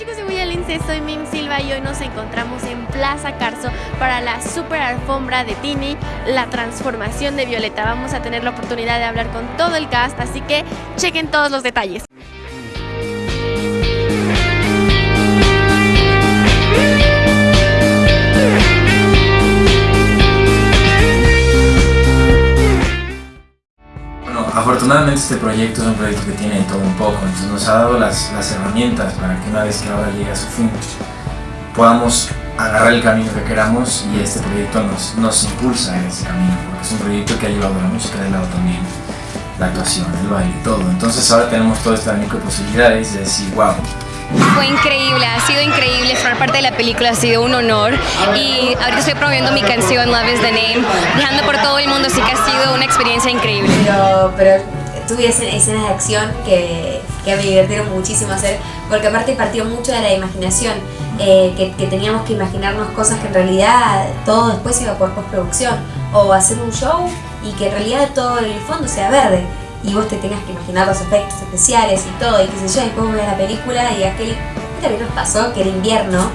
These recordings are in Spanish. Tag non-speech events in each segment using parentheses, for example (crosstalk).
chicos de Huella Lince, soy Mim Silva y hoy nos encontramos en Plaza Carso para la super alfombra de Tini, la transformación de Violeta. Vamos a tener la oportunidad de hablar con todo el cast, así que chequen todos los detalles. Afortunadamente este proyecto es un proyecto que tiene todo un poco, entonces nos ha dado las, herramientas para que una vez que ahora llegue a su fin podamos agarrar el camino que queramos y este proyecto nos, nos impulsa en ese camino, porque es un proyecto que ha llevado la música de lado también, la actuación, el baile, todo. Entonces ahora tenemos todo este abanico de posibilidades de decir, wow, fue increíble, ha sido increíble, formar parte de la película ha sido un honor y ahorita estoy promoviendo mi canción Love is the Name, viajando por todo el mundo, así que ha sido una experiencia increíble. Pero, pero tuve escenas de acción que, que me divirtieron muchísimo hacer, porque aparte partió mucho de la imaginación, eh, que, que, teníamos que imaginarnos cosas que en realidad todo después iba por postproducción, o hacer un show y que en realidad todo el fondo sea verde y vos te tengas que imaginar los efectos especiales y todo, y qué sé yo, y después ves la película y aquel también nos pasó que era invierno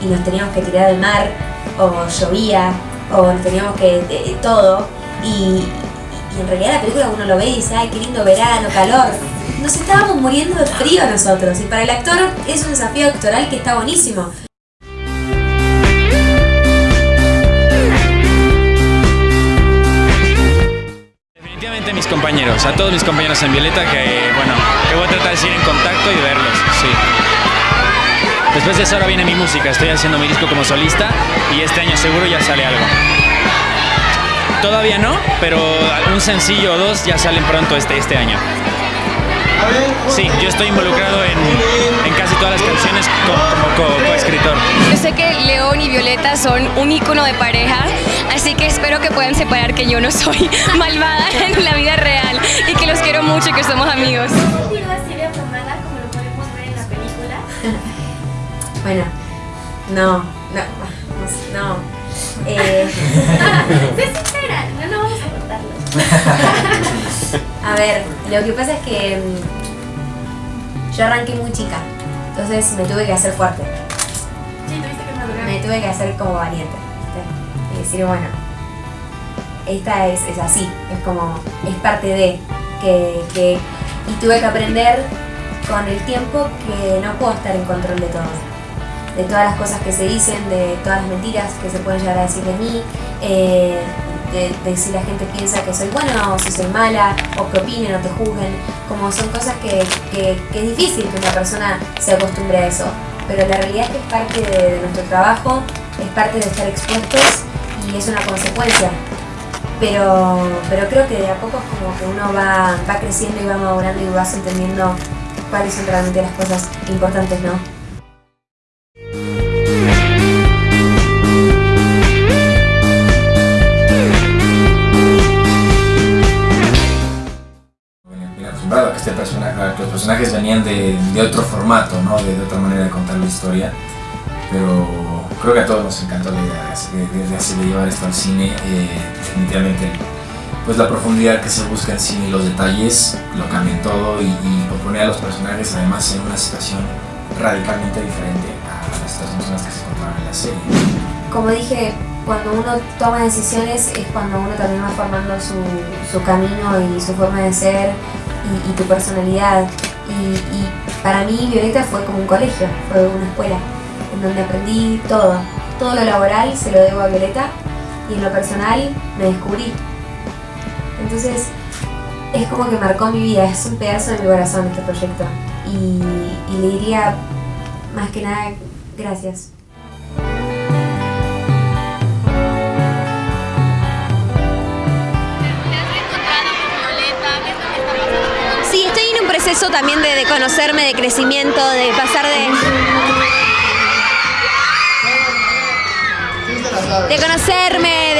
y nos teníamos que tirar al mar, o llovía, o nos teníamos que. todo, y, en realidad la película uno lo ve y dice, ay, qué lindo verano, calor. Nos estábamos muriendo de frío nosotros, y para el actor es un desafío actoral que está buenísimo. mis compañeros, a todos mis compañeros en Violeta que, bueno, que voy a tratar de seguir en contacto y verlos. Después de eso ahora viene mi música, estoy haciendo mi disco como solista y este año seguro ya sale algo. Todavía no, pero un sencillo o dos ya salen pronto este, este año. Sí, yo estoy involucrado en, en casi todas las canciones como coescritor. yo sé que León y Violeta son un icono de pareja, así que espero que puedan separar que yo no soy (laughs) malvada en la vida real y que los quiero mucho y que somos amigos. así de formada como lo podemos ver en la película? bueno, no, no, no. Eh... (laughs) (laughs) (laughs) a ver, lo que pasa es que mm, yo arranqué muy chica, entonces me tuve que hacer fuerte. Sí, tuviste que madurar. Me tuve que hacer como valiente. Y decir, bueno, esta es, es así, es como, es parte de, que, que, y tuve que aprender con el tiempo que no puedo estar en control de todo. De todas las cosas que se dicen, de todas las mentiras que se pueden llegar a decir de mí, eh, de, si la gente piensa que soy buena o si soy mala, o que opinen o te juzguen, como son cosas que, es difícil que una persona se acostumbre a eso, pero la realidad es que es parte de, nuestro trabajo, es parte de estar expuestos y es una consecuencia. Pero, pero creo que de a poco es como que uno va, va creciendo y va madurando y vas entendiendo cuáles son realmente las cosas importantes, ¿no? Venían de, otro formato, ¿no? de, otra manera de contar la historia, pero creo que a todos nos encantó la idea de, llevar esto al cine, eh, definitivamente pues la profundidad que se busca en cine y los detalles lo cambian todo y, y poner a los personajes además en una situación radicalmente diferente a las situaciones que se encontraban en la serie. Como dije, cuando uno toma decisiones es cuando uno también va formando su, su camino y su forma de ser y, tu personalidad. Y, para mí Violeta fue como un colegio, fue una escuela, en donde aprendí todo. Todo lo laboral se lo debo a Violeta y en lo personal me descubrí. Entonces es como que marcó mi vida, es un pedazo de mi corazón este proyecto. y le diría más que nada gracias. Proceso también de, conocerme, de crecimiento, de pasar de... De conocerme,